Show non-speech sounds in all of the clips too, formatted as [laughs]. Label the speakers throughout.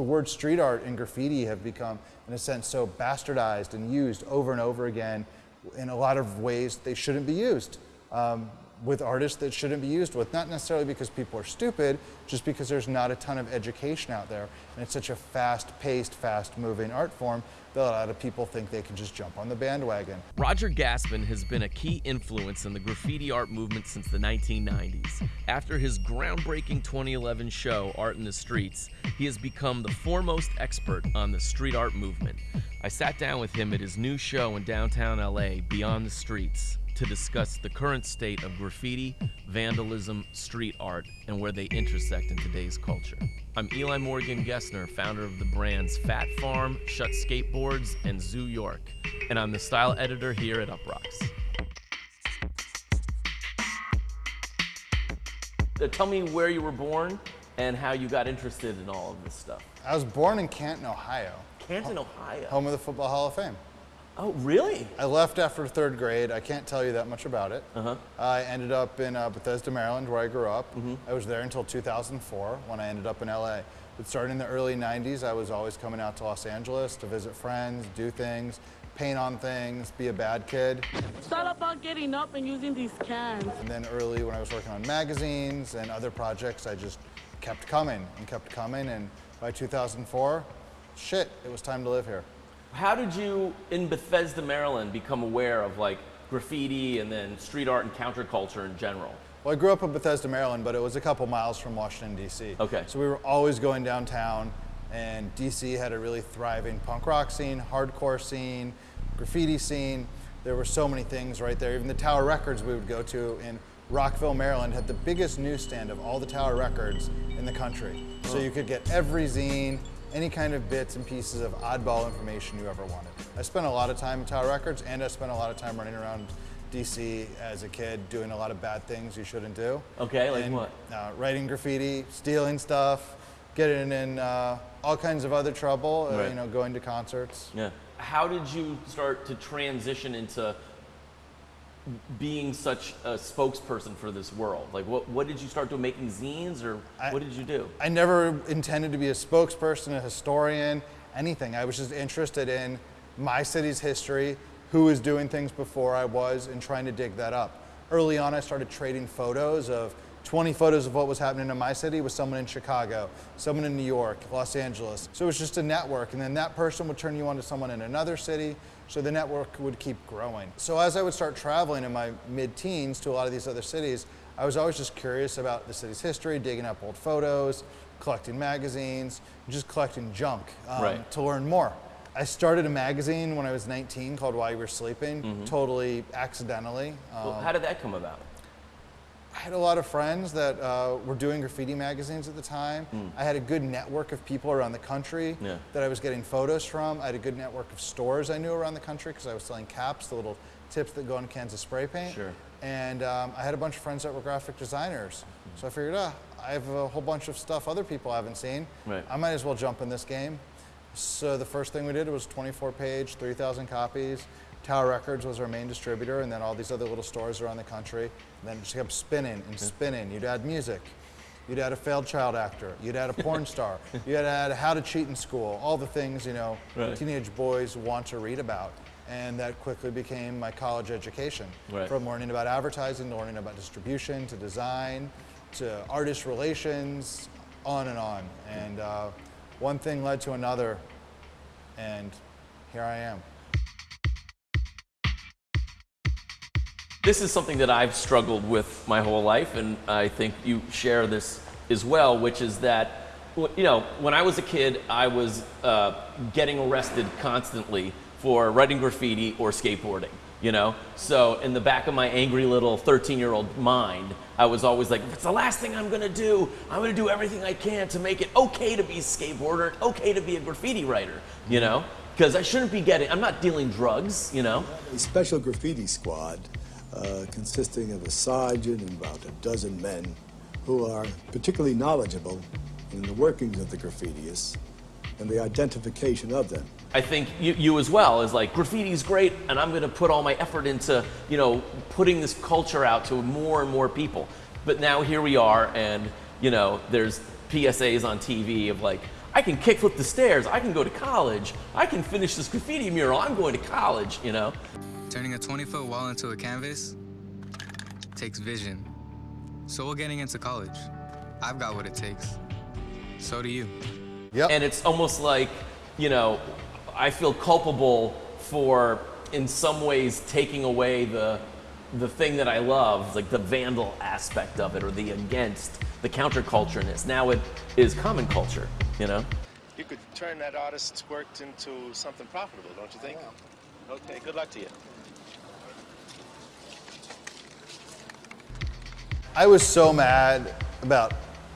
Speaker 1: the word street art and graffiti have become, in a sense, so bastardized and used over and over again in a lot of ways they shouldn't be used. Um, with artists that shouldn't be used with, not necessarily because people are stupid, just because there's not a ton of education out there. And it's such a fast-paced, fast-moving art form that a lot of people think they can just jump on the bandwagon.
Speaker 2: Roger Gastman has been a key influence in the graffiti art movement since the 1990s. After his groundbreaking 2011 show, Art in the Streets, he has become the foremost expert on the street art movement. I sat down with him at his new show in downtown LA, Beyond the Streets to discuss the current state of graffiti, vandalism, street art, and where they intersect in today's culture. I'm Eli Morgan Gesner, founder of the brands Phat Farm, Shut Skateboards, and Zoo York, and I'm the style editor here at Uproxx. Uh, tell me where you were born and how you got interested in all of this stuff.
Speaker 1: I was born in Canton, Ohio.
Speaker 2: Canton, Ohio.
Speaker 1: Home of the Football Hall of Fame.
Speaker 2: Oh, really?
Speaker 1: I left after third grade. I can't tell you that much about it.
Speaker 2: Uh-huh.
Speaker 1: I ended up in uh, Bethesda, Maryland, where I grew up. Mm -hmm. I was there until 2004 when I ended up in LA. But starting in the early 90s, I was always coming out to Los Angeles to visit friends, do things, paint on things, be a bad kid.
Speaker 3: It's all about getting up and using these cans.
Speaker 1: And then early when I was working on magazines and other projects, I just kept coming and kept coming. And by 2004, shit, it was time to live here.
Speaker 2: How did you, in Bethesda, Maryland, become aware of like graffiti and then street art and counterculture in general?
Speaker 1: Well, I grew up in Bethesda, Maryland, but it was a couple miles from Washington, D.C.
Speaker 2: Okay.
Speaker 1: So we were always going downtown, and D.C. had a really thriving punk rock scene, hardcore scene, graffiti scene. There were so many things right there. Even the Tower Records we would go to in Rockville, Maryland had the biggest newsstand of all the Tower Records in the country. So you could get every zine, any kind of bits and pieces of oddball information you ever wanted. I spent a lot of time at Tower Records and I spent a lot of time running around DC as a kid doing a lot of bad things you shouldn't do.
Speaker 2: Okay, like
Speaker 1: and,
Speaker 2: what?
Speaker 1: Uh, writing graffiti, stealing stuff, getting in uh, all kinds of other trouble, uh,
Speaker 2: right.
Speaker 1: you know, going to concerts.
Speaker 2: Yeah. How did you start to transition into being such a spokesperson for this world? Like, what, what did you start doing? Making zines, or I, what did you do?
Speaker 1: I never intended to be a spokesperson, a historian, anything. I was just interested in my city's history, who was doing things before I was, and trying to dig that up. Early on, I started trading photos of 20 photos of what was happening in my city with someone in Chicago, someone in New York, Los Angeles. So it was just a network, and then that person would turn you on to someone in another city, so the network would keep growing. So as I would start traveling in my mid-teens to a lot of these other cities, I was always just curious about the city's history, digging up old photos, collecting magazines, just collecting junk um,
Speaker 2: right.
Speaker 1: to learn more. I started a magazine when I was 19 called While You Were Sleeping, mm -hmm. totally accidentally.
Speaker 2: Um, well, how did that come about?
Speaker 1: I had a lot of friends that uh, were doing graffiti magazines at the time. Mm. I had a good network of people around the country
Speaker 2: yeah.
Speaker 1: that I was getting photos from. I had a good network of stores I knew around the country because I was selling caps, the little tips that go on cans of spray paint.
Speaker 2: Sure.
Speaker 1: And um, I had a bunch of friends that were graphic designers. Mm. So I figured, ah, I have a whole bunch of stuff other people haven't seen.
Speaker 2: Right.
Speaker 1: I might as well jump in this game. So the first thing we did was 24 page, 3,000 copies. Tower Records was our main distributor, and then all these other little stores around the country. And then it just kept spinning and spinning. You'd add music. You'd add a failed child actor. You'd add a [laughs] porn star. You'd add how to cheat in school. All the things you know
Speaker 2: right.
Speaker 1: teenage boys want to read about. And that quickly became my college education.
Speaker 2: Right.
Speaker 1: From learning about advertising to learning about distribution to design to artist relations, on and on. And uh, one thing led to another, and here I am.
Speaker 2: This is something that I've struggled with my whole life, and I think you share this as well, which is that, you know, when I was a kid, I was uh, getting arrested constantly for writing graffiti or skateboarding, you know? So in the back of my angry little 13-year-old mind, I was always like, if it's the last thing I'm gonna do. I'm gonna do everything I can to make it okay to be a skateboarder, okay to be a graffiti writer, you know? Because I shouldn't be getting, I'm not dealing drugs, you know?
Speaker 4: A special graffiti squad uh, consisting of a sergeant and about a dozen men who are particularly knowledgeable in the workings of the graffitiists and the identification of them.
Speaker 2: I think you, you as well is like graffiti's great and I'm going to put all my effort into, you know, putting this culture out to more and more people. But now here we are and, you know, there's PSAs on TV of like, I can kickflip the stairs. I can go to college. I can finish this graffiti mural. I'm going to college, you know?
Speaker 5: Turning a 20 foot wall into a canvas takes vision. So we're getting into college. I've got what it takes. So do you.
Speaker 1: Yep.
Speaker 2: And it's almost like, you know, I feel culpable for, in some ways, taking away the, the thing that I love, like the vandal aspect of it or the against, the countercultureness. Now it is common culture, you know?
Speaker 6: You could turn that artist's work into something profitable, don't you think? Okay, good luck to you.
Speaker 1: I was so mad about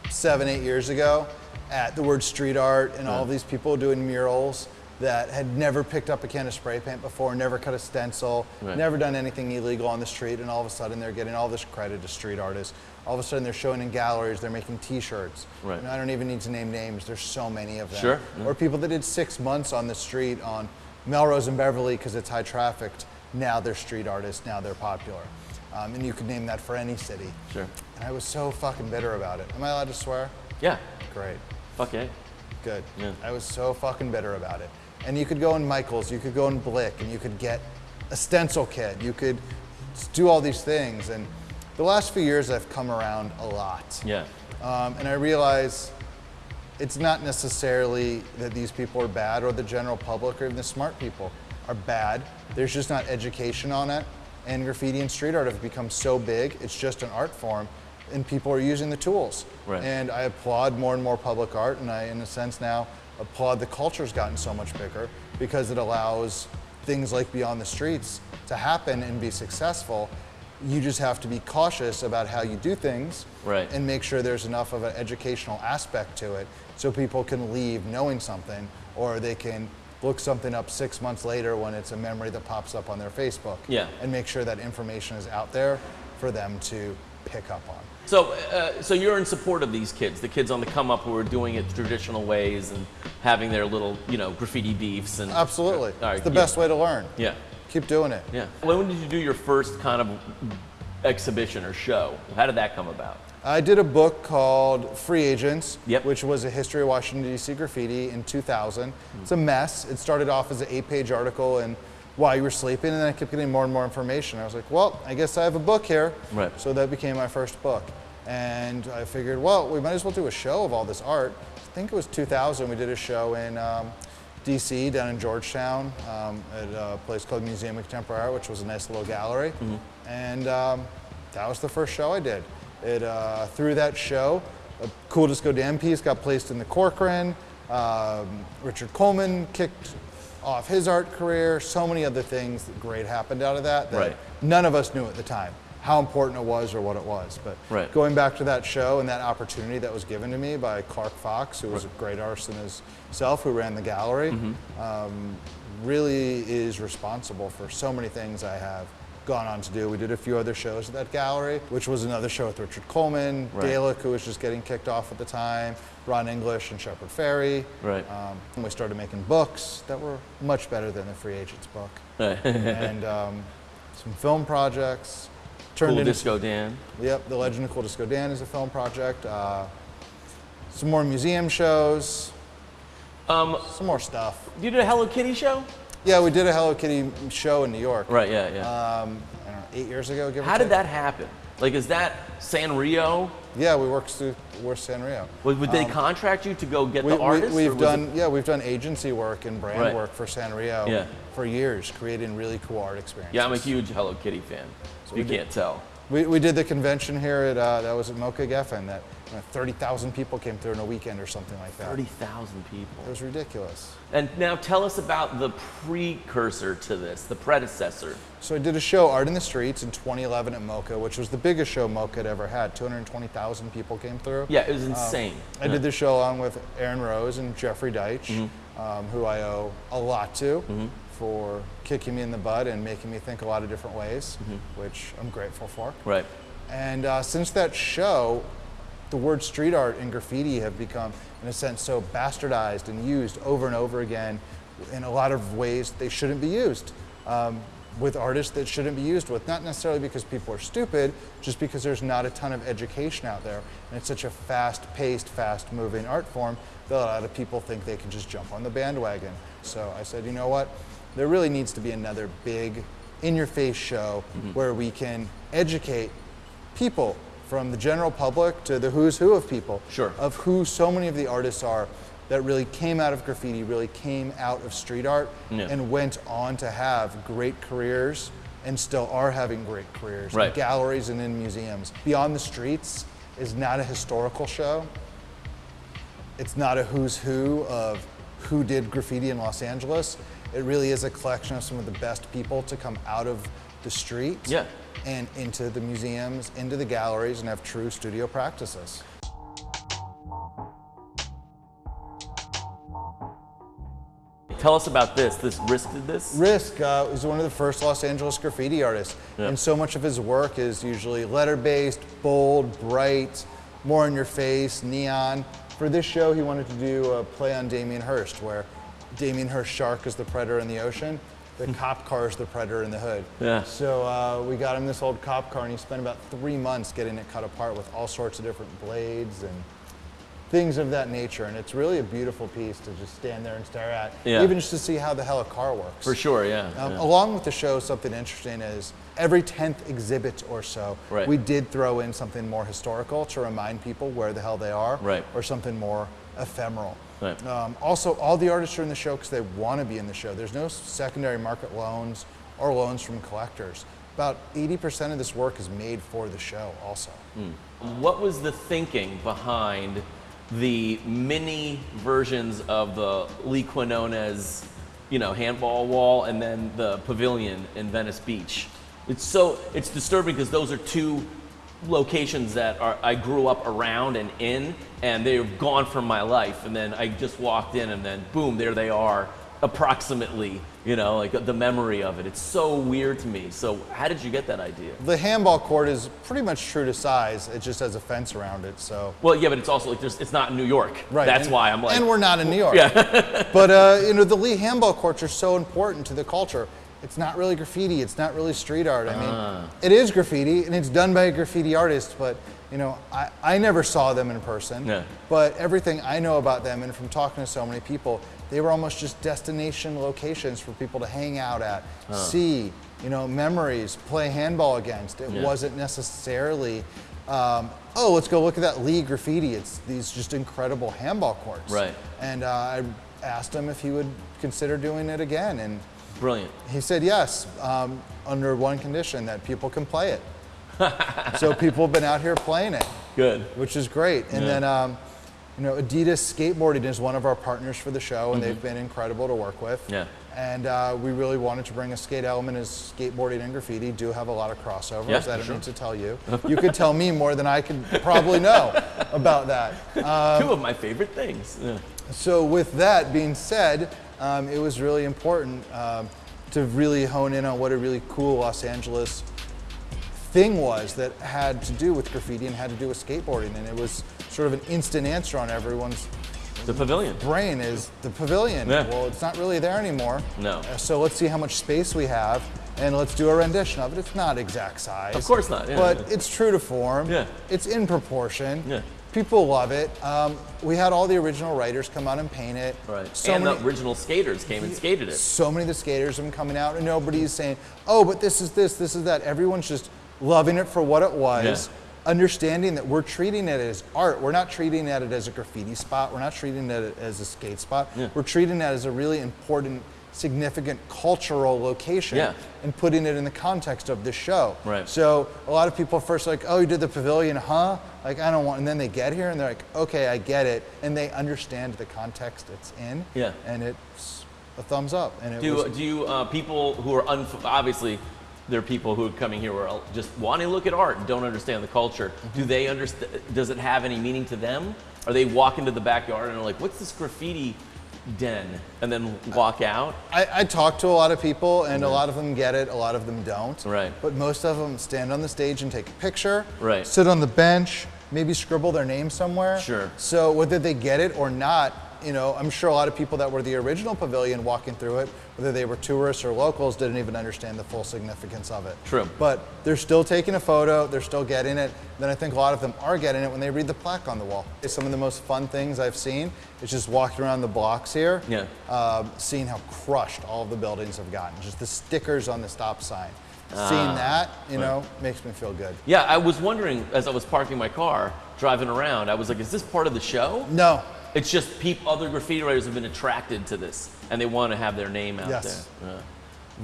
Speaker 1: seven, eight years ago at the word street art and all of these people doing murals that had never picked up a can of spray paint before, never cut a stencil,
Speaker 2: Right.
Speaker 1: never done anything illegal on the street, and all of a sudden they're getting all this credit as street artists. All of a sudden they're showing in galleries, they're making T-shirts.
Speaker 2: Right.
Speaker 1: And I don't even need to name names. There's so many of them.
Speaker 2: Sure, yeah.
Speaker 1: Or people that did six months on the street on Melrose and Beverly because it's high trafficked. Now they're street artists. Now they're popular. Um, and you could name that for any city.
Speaker 2: Sure.
Speaker 1: And I was so fucking bitter about it. Am I allowed to swear?
Speaker 2: Yeah.
Speaker 1: Great.
Speaker 2: Fuck yeah.
Speaker 1: Good.
Speaker 2: Yeah.
Speaker 1: I was so fucking bitter about it. And you could go in Michaels, you could go in Blick, and you could get a stencil kit. You could do all these things. And the last few years, I've come around a lot.
Speaker 2: Yeah.
Speaker 1: Um, and I realize it's not necessarily that these people are bad or the general public or even the smart people are bad. There's just not education on it. And graffiti and street art have become so big, it's just an art form, and people are using the tools.
Speaker 2: Right.
Speaker 1: And I applaud more and more public art, and I, in a sense, now applaud the culture's gotten so much bigger because it allows things like Beyond the Streets to happen and be successful. You just have to be cautious about how you do things
Speaker 2: Right.
Speaker 1: and make sure there's enough of an educational aspect to it so people can leave knowing something or they can look something up six months later when it's a memory that pops up on their Facebook.
Speaker 2: Yeah.
Speaker 1: And make sure that information is out there for them to pick up on.
Speaker 2: So, uh, so you're in support of these kids, the kids on the come up who are doing it traditional ways and having their little, you know, graffiti beefs and.
Speaker 1: Absolutely.
Speaker 2: All right,
Speaker 1: it's the
Speaker 2: yeah.
Speaker 1: best way to learn.
Speaker 2: Yeah.
Speaker 1: Keep doing it.
Speaker 2: Yeah. When did you do your first kind of exhibition or show? How did that come about?
Speaker 1: I did a book called Free Agents,
Speaker 2: Yep.
Speaker 1: which was a history of Washington, D.C. graffiti in 2000. It's a mess. It started off as an eight page article and while you were sleeping, and then I kept getting more and more information. I was like, well, I guess I have a book here.
Speaker 2: Right.
Speaker 1: So that became my first book. And I figured, well, we might as well do a show of all this art. I think it was 2000, we did a show in um, DC, down in Georgetown, um, at a place called Museum of Contemporary Art, which was a nice little gallery. And um, that was the first show I did. It, uh, through that show, a Cool Disco Dan piece got placed in the Corcoran. Um, Richard Colman kicked off his art career. So many other things that great happened out of that that
Speaker 2: Right.
Speaker 1: none of us knew at the time how important it was or what it was. But
Speaker 2: Right.
Speaker 1: going back to that show and that opportunity that was given to me by Clark Fox, who was a great artist in himself, who ran the gallery,
Speaker 2: Mm-hmm.
Speaker 1: um, really is responsible for so many things I have gone on to do. We did a few other shows at that gallery, which was another show with Richard Colman,
Speaker 2: Right.
Speaker 1: Dalek, who was just getting kicked off at the time, Ron English and Shepard Fairey.
Speaker 2: Right.
Speaker 1: Um, and we started making books that were much better than the Free Agents book. [laughs] and um, some film projects. Turned
Speaker 2: Cool
Speaker 1: into
Speaker 2: Disco Dan.
Speaker 1: Yep, The Legend of Cool Disco Dan is a film project. Uh, some more museum shows.
Speaker 2: Um,
Speaker 1: Some more stuff.
Speaker 2: you did a Hello Kitty show?
Speaker 1: Yeah, we did a Hello Kitty show in New York.
Speaker 2: Right, yeah, yeah.
Speaker 1: Um, I don't know, eight years ago, give or
Speaker 2: How did that happen? Like, is that Sanrio?
Speaker 1: Yeah, we worked through we're Sanrio.
Speaker 2: Would, would they contract you to go get
Speaker 1: Um, We,
Speaker 2: the artists?
Speaker 1: we, have done
Speaker 2: it-
Speaker 1: yeah, we've done agency work and brand
Speaker 2: Right.
Speaker 1: work for Sanrio
Speaker 2: Yeah.
Speaker 1: for years, creating really cool art experiences.
Speaker 2: yeah, I'm a huge Hello Kitty fan. So you can't tell.
Speaker 1: We, we did the convention here at uh, that was at MOCA Geffen that you know, 30,000 people came through in a weekend or something like that.
Speaker 2: 30,000 people.
Speaker 1: It was ridiculous.
Speaker 2: And now tell us about the precursor to this, the predecessor.
Speaker 1: So I did a show, Art in the Streets, in 2011 at MOCA, which was the biggest show MOCA had ever had. 220,000 people came through.
Speaker 2: Yeah, it was insane.
Speaker 1: Um, I did the show along with Aaron Rose and Jeffrey Deitch,
Speaker 2: Mm-hmm.
Speaker 1: um, who I owe a lot to for kicking me in the butt and making me think a lot of different ways,
Speaker 2: Mm-hmm.
Speaker 1: which I'm grateful for.
Speaker 2: Right.
Speaker 1: And uh, since that show, the word street art and graffiti have become, in a sense, so bastardized and used over and over again in a lot of ways they shouldn't be used. Um, with artists that shouldn't be used with. Not necessarily because people are stupid, just because there's not a ton of education out there. And it's such a fast paced, fast moving art form that a lot of people think they can just jump on the bandwagon. So I said, you know what? There really needs to be another big, in your face show mm-hmm. where we can educate people from the general public to the who's who of people
Speaker 2: Sure.
Speaker 1: of who so many of the artists are that really came out of graffiti, really came out of street art,
Speaker 2: Yeah.
Speaker 1: and went on to have great careers and still are having great careers
Speaker 2: Right.
Speaker 1: in galleries and in museums. Beyond the Streets is not a historical show. It's not a who's who of who did graffiti in Los Angeles. It really is a collection of some of the best people to come out of the street
Speaker 2: Yeah.
Speaker 1: and into the museums, into the galleries, and have true studio practices.
Speaker 2: Tell us about this. This Risk did this?
Speaker 1: Risk uh, is one of the first Los Angeles graffiti artists,
Speaker 2: Yeah.
Speaker 1: and so much of his work is usually letter-based, bold, bright, more in your face, neon. For this show, he wanted to do a play on Damien Hirst, where Damien Hirst shark is the predator in the ocean, the cop car is the predator in the hood.
Speaker 2: Yeah.
Speaker 1: So uh, we got him this old cop car, and he spent about three months getting it cut apart with all sorts of different blades and things of that nature. And it's really a beautiful piece to just stand there and stare at,
Speaker 2: Yeah.
Speaker 1: even just to see how the hell a car works.
Speaker 2: For sure, yeah.
Speaker 1: Um,
Speaker 2: yeah.
Speaker 1: Along with the show, something interesting is every 10th exhibit or so,
Speaker 2: Right.
Speaker 1: we did throw in something more historical to remind people where the hell they are,
Speaker 2: Right.
Speaker 1: or something more ephemeral.
Speaker 2: Right.
Speaker 1: Um, also, all the artists are in the show because they want to be in the show. There's no secondary market loans or loans from collectors. About 80% of this work is made for the show, also.
Speaker 2: What was the thinking behind the mini versions of the Lee Quinones, you know, handball wall and then the pavilion in Venice Beach? It's so it's disturbing because those are two locations that are I grew up around and in, and they're gone from my life. And then I just walked in, and then boom, there they are, approximately. You know, like the memory of it. It's so weird to me. So how did you get that idea?
Speaker 1: The handball court is pretty much true to size. It just has a fence around it, so.
Speaker 2: Well, yeah, but it's also like there's, it's not in New York.
Speaker 1: Right.
Speaker 2: That's
Speaker 1: and-
Speaker 2: why I'm like.
Speaker 1: And we're not in New [laughs] York. Yeah. but uh, you know, the Lee handball courts are so important to the culture. It's not really graffiti. It's not really street art. I mean,
Speaker 2: Ah.
Speaker 1: it is graffiti, and it's done by a graffiti artist. But you know, I, I never saw them in person.
Speaker 2: Yeah.
Speaker 1: But everything I know about them, and from talking to so many people, they were almost just destination locations for people to hang out at, see, you know, memories, play handball against. It
Speaker 2: Yeah.
Speaker 1: wasn't necessarily, um, oh, let's go look at that Lee graffiti. It's these just incredible handball courts.
Speaker 2: Right.
Speaker 1: And uh, I asked him if he would consider doing it again, and
Speaker 2: Brilliant.
Speaker 1: he said yes, um, under one condition that people can play it. [laughs] so people have been out here playing it
Speaker 2: Good.
Speaker 1: which is great. And
Speaker 2: Yeah.
Speaker 1: then, um, you know, Adidas Skateboarding is one of our partners for the show, and they've been incredible to work with.
Speaker 2: Mm-hmm. Yeah.
Speaker 1: And uh, we really wanted to bring a skate element as skateboarding and graffiti do have a lot of crossovers.
Speaker 2: Yeah,
Speaker 1: I don't
Speaker 2: sure.
Speaker 1: need to tell you. [laughs] You could tell me more than I could probably know about that. Uh, [laughs]
Speaker 2: Two of my favorite things. Yeah.
Speaker 1: so with that being said, um, it was really important um, to really hone in on what a really cool Los Angeles thing was that had to do with graffiti and had to do with skateboarding, and it was sort of an instant answer on everyone's
Speaker 2: The pavilion.
Speaker 1: brain is the pavilion.
Speaker 2: Yeah.
Speaker 1: Well, it's not really there anymore.
Speaker 2: No.
Speaker 1: Uh, So let's see how much space we have, and let's do a rendition of it. It's not exact size.
Speaker 2: Of course not, yeah,
Speaker 1: but
Speaker 2: yeah.
Speaker 1: it's true to form.
Speaker 2: Yeah.
Speaker 1: It's in proportion.
Speaker 2: Yeah.
Speaker 1: People love it. Um, we had all the original writers come out and paint it.
Speaker 2: Right.
Speaker 1: So
Speaker 2: and
Speaker 1: many,
Speaker 2: the original skaters came and skated it.
Speaker 1: so many of the skaters have been coming out, and nobody's saying, "Oh, but this is this, this is that." Everyone's just loving it for what it was,
Speaker 2: Yeah.
Speaker 1: understanding that we're treating it as art. We're not treating it as a graffiti spot. We're not treating it as a skate spot.
Speaker 2: Yeah.
Speaker 1: We're treating it as a really important, significant cultural location,
Speaker 2: Yeah.
Speaker 1: and putting it in the context of the show.
Speaker 2: Right.
Speaker 1: So a lot of people first like, "Oh, you did the pavilion, huh?" Like I don't want, and then they get here and they're like, "Okay, I get it," and they understand the context it's in.
Speaker 2: Yeah.
Speaker 1: And it's a thumbs up. And it
Speaker 2: Do,
Speaker 1: was,
Speaker 2: do you, uh, people who are, unf- obviously, there are people who are coming here who are just wanting to look at art and don't understand the culture.
Speaker 1: Mm-hmm.
Speaker 2: Do they understand, does it have any meaning to them? Are they walking to the backyard and are like, what's this graffiti den? And then walk out?
Speaker 1: I, I talk to a lot of people, and a lot of them get it, a lot of them don't.
Speaker 2: Right.
Speaker 1: But most of them stand on the stage and take a picture.
Speaker 2: Right.
Speaker 1: Sit on the bench, maybe scribble their name somewhere.
Speaker 2: Sure.
Speaker 1: So whether they get it or not, you know, I'm sure a lot of people that were the original pavilion walking through it, whether they were tourists or locals, didn't even understand the full significance of it.
Speaker 2: True.
Speaker 1: But they're still taking a photo, they're still getting it. Then I think a lot of them are getting it when they read the plaque on the wall. It's some of the most fun things I've seen. It's just walking around the blocks here,
Speaker 2: Yeah.
Speaker 1: um, seeing how crushed all of the buildings have gotten. Just the stickers on the stop sign.
Speaker 2: Ah,
Speaker 1: Seeing that, you know, makes me feel good.
Speaker 2: Yeah, I was wondering as I was parking my car, driving around, I was like, is this part of the show?
Speaker 1: No,
Speaker 2: It's just peop other graffiti writers have been attracted to this and they want to have their name out
Speaker 1: Yes.
Speaker 2: there. Yeah.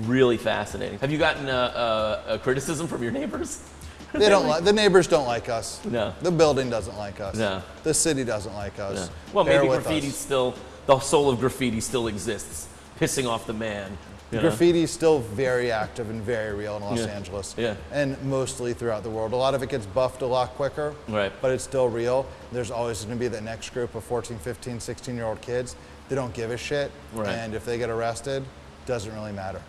Speaker 2: Really fascinating. Have you gotten a, a, a criticism from your neighbors? [laughs]
Speaker 1: They don't like the neighbors don't like us.
Speaker 2: No.
Speaker 1: The building doesn't like us.
Speaker 2: No.
Speaker 1: The city doesn't like us.
Speaker 2: Yeah. Well,
Speaker 1: Bear
Speaker 2: maybe graffiti
Speaker 1: us.
Speaker 2: still, the soul of graffiti still exists, pissing off the man. You know?
Speaker 1: Graffiti is still very active and very real in Los
Speaker 2: Yeah.
Speaker 1: Angeles.
Speaker 2: Yeah.
Speaker 1: And mostly throughout the world. A lot of it gets buffed a lot quicker.
Speaker 2: Right.
Speaker 1: But it's still real. There's always going to be the next group of 14, 15, 16 year old kids. They don't give a shit.
Speaker 2: Right.
Speaker 1: And if they get arrested, doesn't really matter.